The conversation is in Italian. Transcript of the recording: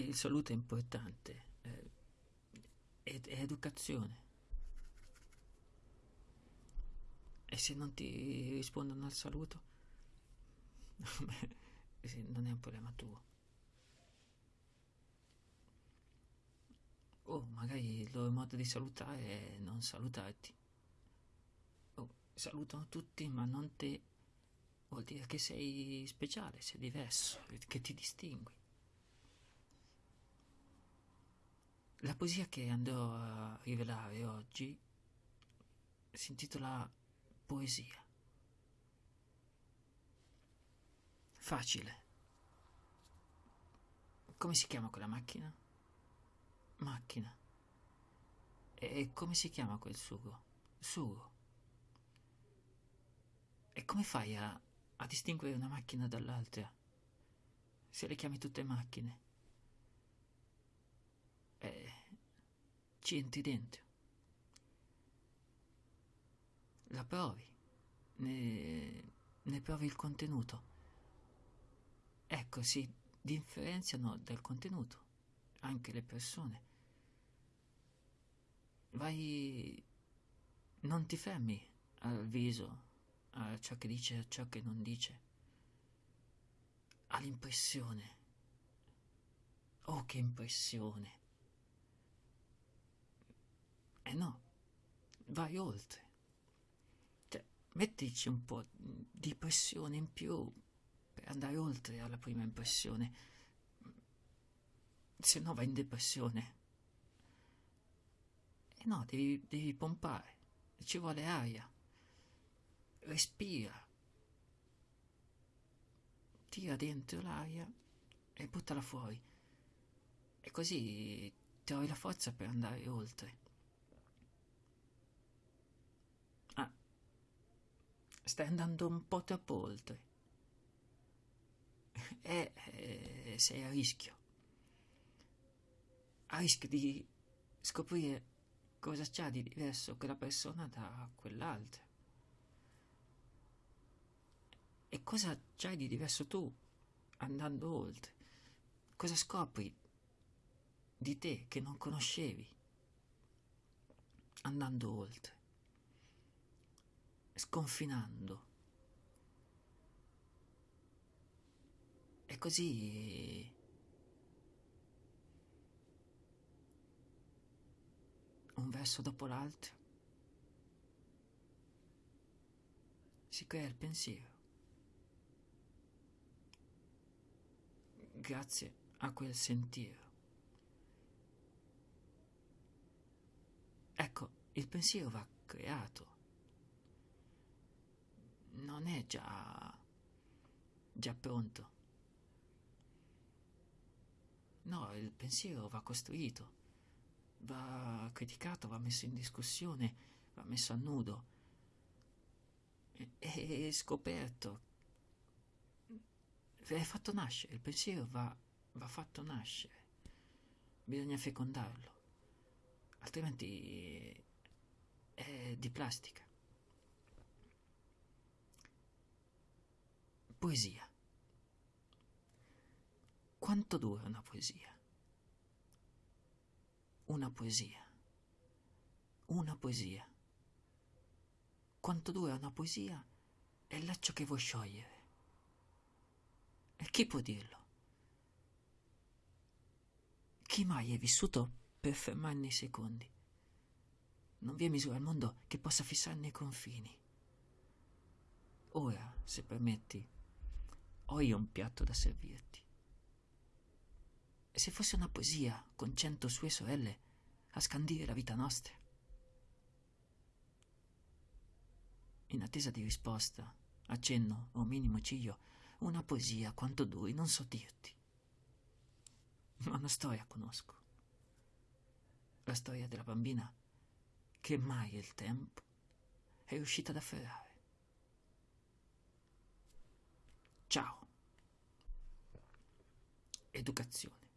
il saluto è importante, eh, è, è educazione. E se non ti rispondono al saluto, non è un problema tuo. Oh, magari il loro modo di salutare è non salutarti. Oh, salutano tutti, ma non te. Vuol dire che sei speciale, sei diverso, che ti distingui. La poesia che andrò a rivelare oggi si intitola Poesia. Facile. Come si chiama quella macchina? Macchina. E come si chiama quel sugo? Sugo. E come fai a, a distinguere una macchina dall'altra? Se le chiami tutte macchine. E ci entri dentro. La provi. Ne, ne provi il contenuto. Ecco, si differenziano dal contenuto anche le persone. Vai, non ti fermi al viso, a ciò che dice, a ciò che non dice, all'impressione. Oh, che impressione! Eh no, vai oltre. Cioè, mettici un po' di pressione in più per andare oltre alla prima impressione. Se no vai in depressione. E no, devi, devi pompare. Ci vuole aria. Respira. Tira dentro l'aria e buttala fuori. E così trovi la forza per andare oltre. Stai andando un po' troppo oltre. E eh, sei a rischio. A rischio di scoprire cosa c'ha di diverso quella persona da quell'altra. E cosa c'hai di diverso tu andando oltre? Cosa scopri di te che non conoscevi andando oltre? Sconfinando. E così un verso dopo l'altro, si crea il pensiero. Grazie a quel sentiero. Ecco, il pensiero va creato. Non è già, già pronto. No, il pensiero va costruito va criticato, va messo in discussione, va messo a nudo. È scoperto è fatto nascere il pensiero va, va fatto nascere. Bisogna fecondarlo altrimenti è di plastica poesia quanto dura una poesia una poesia. Una poesia. Quanto dura una poesia è il laccio che vuoi sciogliere. E chi può dirlo? Chi mai è vissuto per fermarne i secondi? Non vi è misura al mondo che possa fissarne i confini. Ora, se permetti, ho io un piatto da servirti. E se fosse una poesia con cento sue sorelle a scandire la vita nostra? In attesa di risposta, accenno o minimo ciglio, una poesia quanto duri non so dirti. Ma una storia conosco. La storia della bambina che mai il tempo è riuscita ad afferrare. educazione.